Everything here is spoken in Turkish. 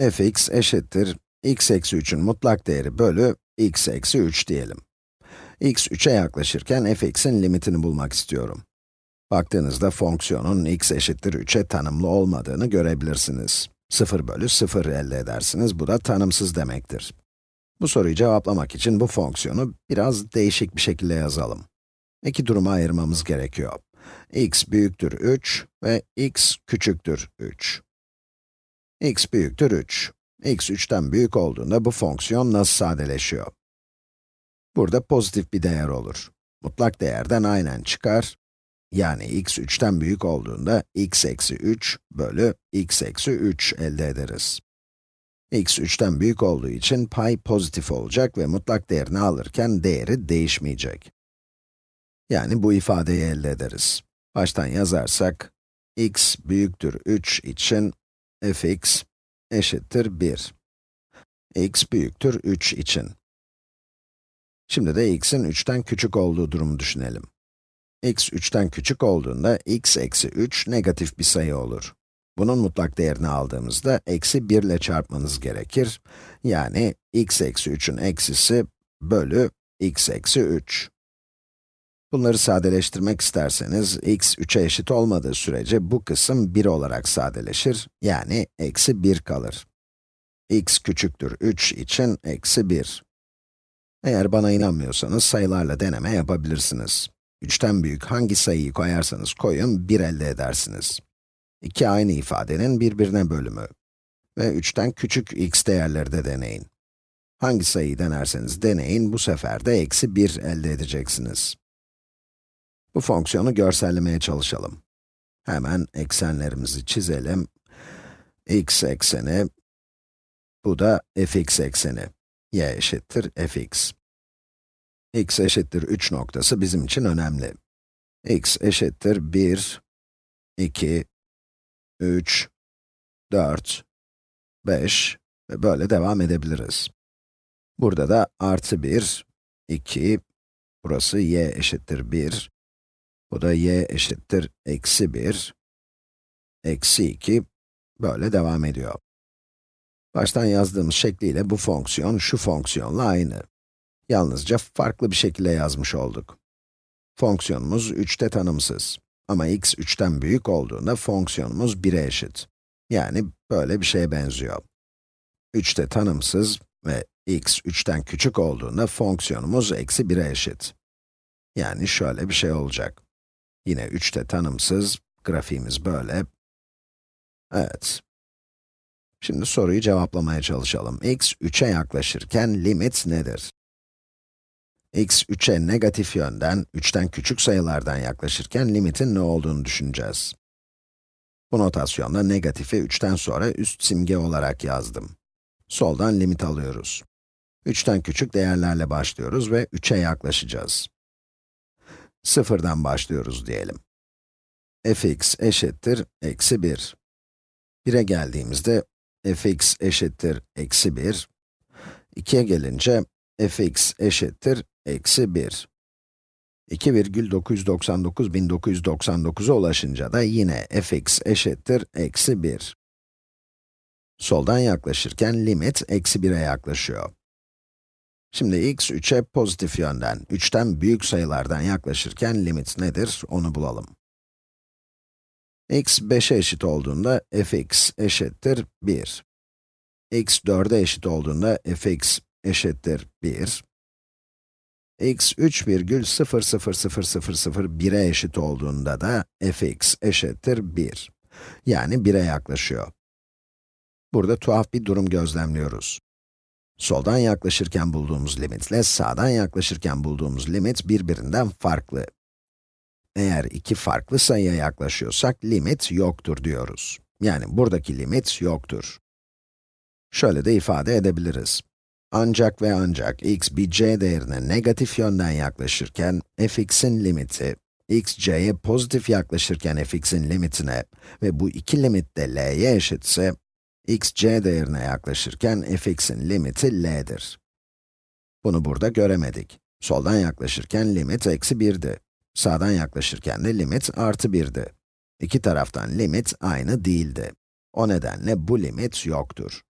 fx eşittir x eksi 3'ün mutlak değeri bölü x eksi 3 diyelim. x 3'e yaklaşırken fx'in limitini bulmak istiyorum. Baktığınızda fonksiyonun x eşittir 3'e tanımlı olmadığını görebilirsiniz. 0 bölü 0 elde edersiniz, bu da tanımsız demektir. Bu soruyu cevaplamak için bu fonksiyonu biraz değişik bir şekilde yazalım. İki duruma ayırmamız gerekiyor. x büyüktür 3 ve x küçüktür 3. x büyüktür 3. x 3'ten büyük olduğunda bu fonksiyon nasıl sadeleşiyor? Burada pozitif bir değer olur. Mutlak değerden aynen çıkar. Yani x 3'ten büyük olduğunda x eksi 3 bölü x eksi 3 elde ederiz. x 3'ten büyük olduğu için pay pozitif olacak ve mutlak değerini alırken değeri değişmeyecek. Yani bu ifadeyi elde ederiz. Baştan yazarsak, x büyüktür 3 için fx eşittir 1. x büyüktür 3 için. Şimdi de x'in 3'ten küçük olduğu durumu düşünelim. x 3'ten küçük olduğunda x eksi 3 negatif bir sayı olur. Bunun mutlak değerini aldığımızda eksi 1 ile çarpmanız gerekir. Yani x eksi 3'ün eksisi bölü x eksi 3. Bunları sadeleştirmek isterseniz, x 3'e eşit olmadığı sürece bu kısım 1 olarak sadeleşir, yani eksi 1 kalır. x küçüktür 3 için eksi 1. Eğer bana inanmıyorsanız sayılarla deneme yapabilirsiniz. 3'ten büyük hangi sayıyı koyarsanız koyun, 1 elde edersiniz. İki aynı ifadenin birbirine bölümü. Ve 3'ten küçük x değerleri de deneyin. Hangi sayıyı denerseniz deneyin, bu sefer de eksi 1 elde edeceksiniz. Bu fonksiyonu görsellemeye çalışalım. Hemen eksenlerimizi çizelim. x ekseni, bu da fx ekseni. y eşittir fx. x eşittir 3 noktası bizim için önemli. x eşittir 1, 2, 3, 4, 5 ve böyle devam edebiliriz. Burada da artı 1, 2, burası y eşittir 1, bu da y eşittir eksi 1, eksi 2, böyle devam ediyor. Baştan yazdığımız şekliyle bu fonksiyon şu fonksiyonla aynı. Yalnızca farklı bir şekilde yazmış olduk. Fonksiyonumuz 3'te tanımsız. Ama x 3'ten büyük olduğunda fonksiyonumuz 1'e eşit. Yani böyle bir şeye benziyor. 3'te tanımsız ve x 3'ten küçük olduğunda fonksiyonumuz eksi 1'e eşit. Yani şöyle bir şey olacak. Yine 3'te tanımsız, grafiğimiz böyle. Evet. Şimdi soruyu cevaplamaya çalışalım. x 3'e yaklaşırken limit nedir? x 3'e negatif yönden, 3'ten küçük sayılardan yaklaşırken limitin ne olduğunu düşüneceğiz. Bu notasyonda negatifi 3'ten sonra üst simge olarak yazdım. Soldan limit alıyoruz. 3'ten küçük değerlerle başlıyoruz ve 3'e yaklaşacağız. Sıfırdan başlıyoruz diyelim. fx eşittir eksi 1. 1'e geldiğimizde fx eşittir eksi 1. 2'ye gelince fx eşittir eksi 1. 2,999.999'a ulaşınca da yine fx eşittir eksi 1. Soldan yaklaşırken limit eksi 1'e yaklaşıyor. Şimdi x 3'e pozitif yönden, 3'ten büyük sayılardan yaklaşırken limit nedir, onu bulalım. x 5'e eşit olduğunda fx eşittir 1. x 4'e eşit olduğunda fx eşittir 1. x 3,0000001'e eşit olduğunda da fx eşittir 1. Yani 1'e yaklaşıyor. Burada tuhaf bir durum gözlemliyoruz. Soldan yaklaşırken bulduğumuz limitle sağdan yaklaşırken bulduğumuz limit birbirinden farklı. Eğer iki farklı sayıya yaklaşıyorsak limit yoktur diyoruz. Yani buradaki limit yoktur. Şöyle de ifade edebiliriz. Ancak ve ancak x bir c değerine negatif yönden yaklaşırken fx'in limiti, x c'ye pozitif yaklaşırken fx'in limitine ve bu iki limit de l'ye eşitse, x c değerine yaklaşırken fx'in limiti l'dir. Bunu burada göremedik. Soldan yaklaşırken limit eksi 1'di. Sağdan yaklaşırken de limit artı 1'di. İki taraftan limit aynı değildi. O nedenle bu limit yoktur.